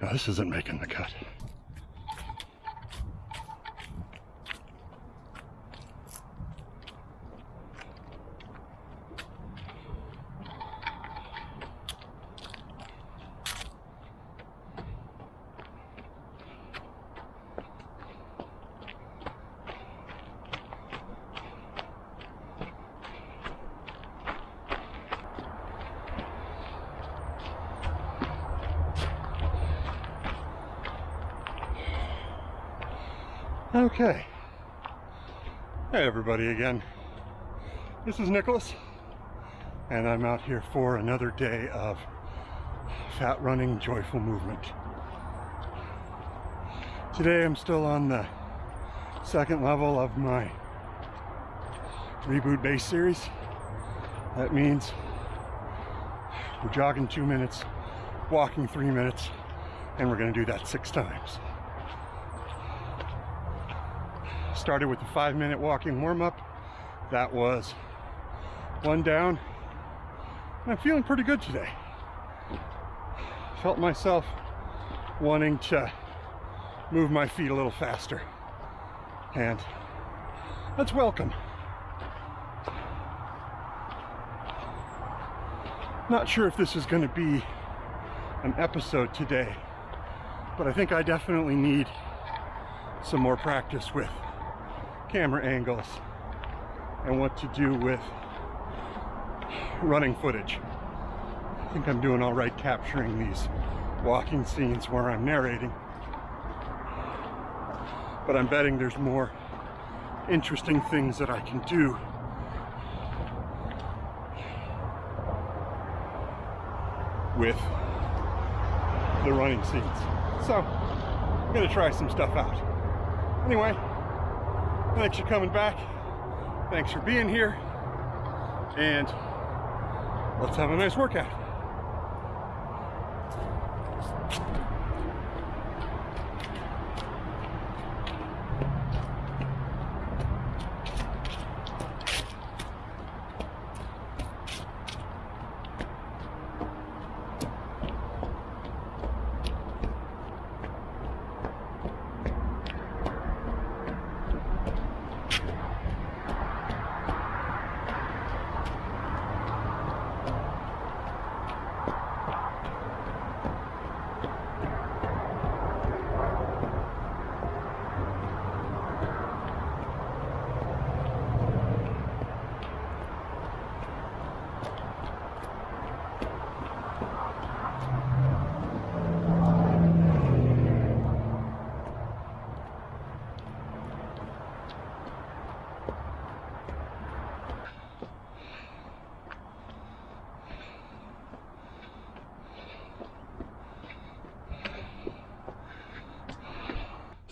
No, this isn't making the cut. Okay. Hey everybody again. This is Nicholas and I'm out here for another day of fat running joyful movement. Today I'm still on the second level of my reboot base series. That means we're jogging two minutes, walking three minutes, and we're gonna do that six times. Started with a five minute walking warm up. That was one down. And I'm feeling pretty good today. Felt myself wanting to move my feet a little faster. And that's welcome. Not sure if this is going to be an episode today, but I think I definitely need some more practice with camera angles and what to do with running footage. I think I'm doing all right capturing these walking scenes where I'm narrating. But I'm betting there's more interesting things that I can do with the running scenes. So, I'm gonna try some stuff out. Anyway, Thanks for coming back. Thanks for being here. And let's have a nice workout.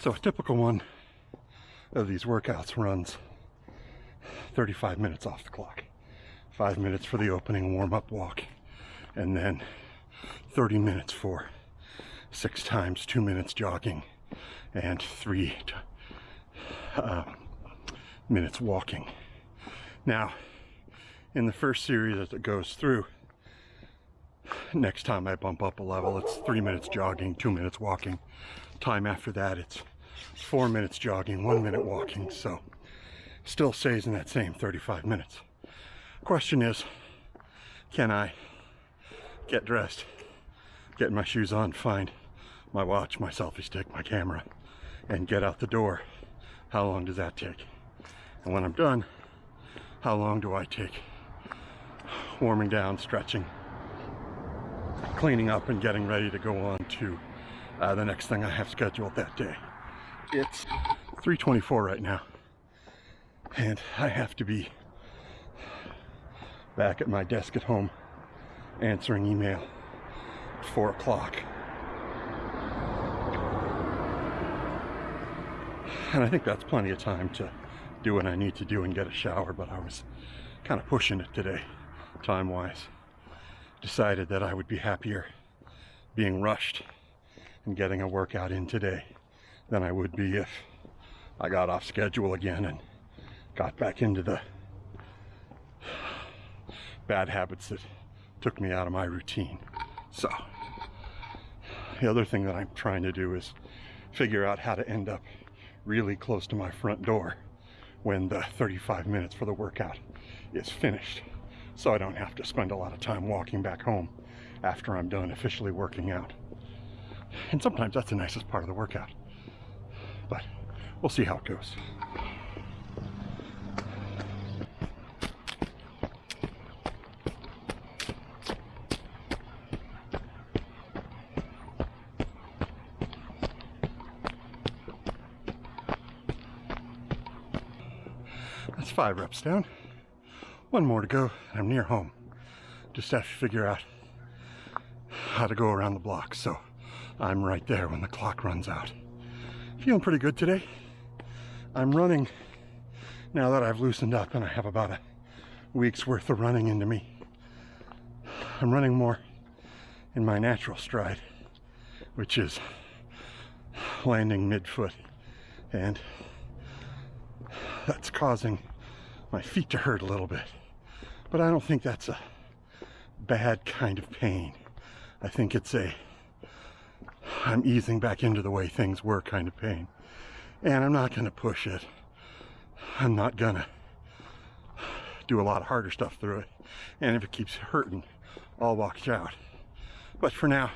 So a typical one of these workouts runs 35 minutes off the clock. Five minutes for the opening warm-up walk, and then 30 minutes for six times two minutes jogging and three uh, minutes walking. Now, in the first series as it goes through, next time I bump up a level, it's three minutes jogging, two minutes walking. Time after that, it's four minutes jogging, one minute walking, so still stays in that same 35 minutes. Question is, can I get dressed, get my shoes on, find my watch, my selfie stick, my camera, and get out the door? How long does that take? And when I'm done, how long do I take warming down, stretching, cleaning up, and getting ready to go on to uh, the next thing I have scheduled that day? It's 3.24 right now. And I have to be back at my desk at home answering email at 4 o'clock. And I think that's plenty of time to do what I need to do and get a shower, but I was kind of pushing it today, time-wise. Decided that I would be happier being rushed and getting a workout in today than I would be if I got off schedule again and got back into the bad habits that took me out of my routine. So, The other thing that I'm trying to do is figure out how to end up really close to my front door when the 35 minutes for the workout is finished. So I don't have to spend a lot of time walking back home after I'm done officially working out. And sometimes that's the nicest part of the workout. But we'll see how it goes. That's five reps down. One more to go, and I'm near home. Just have to figure out how to go around the block, so I'm right there when the clock runs out. Feeling pretty good today. I'm running now that I've loosened up and I have about a week's worth of running into me. I'm running more in my natural stride, which is landing midfoot. And that's causing my feet to hurt a little bit. But I don't think that's a bad kind of pain. I think it's a I'm easing back into the way things were kind of pain. And I'm not going to push it. I'm not going to do a lot of harder stuff through it. And if it keeps hurting, I'll walk out. But for now,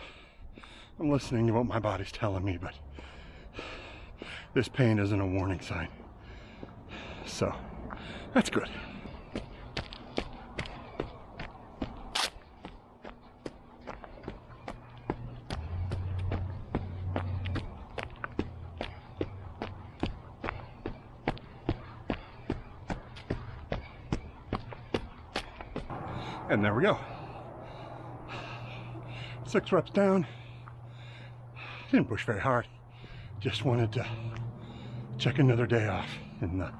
I'm listening to what my body's telling me, but this pain isn't a warning sign. So that's good. And there we go. Six reps down. Didn't push very hard. Just wanted to check another day off in the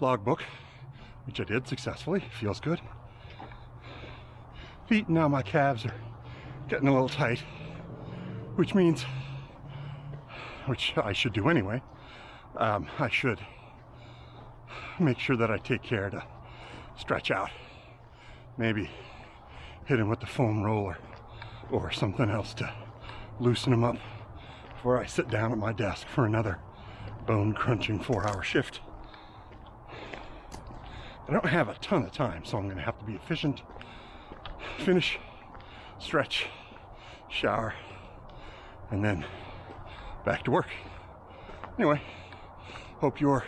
logbook, which I did successfully. Feels good. Feet now my calves are getting a little tight, which means, which I should do anyway, um, I should make sure that I take care to stretch out. Maybe hit him with the foam roller or something else to loosen him up before I sit down at my desk for another bone crunching four hour shift. I don't have a ton of time, so I'm going to have to be efficient. Finish, stretch, shower, and then back to work. Anyway, hope your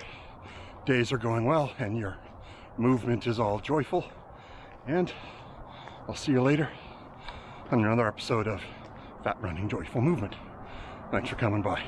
days are going well and your movement is all joyful. And I'll see you later on another episode of Fat Running Joyful Movement. Thanks for coming by.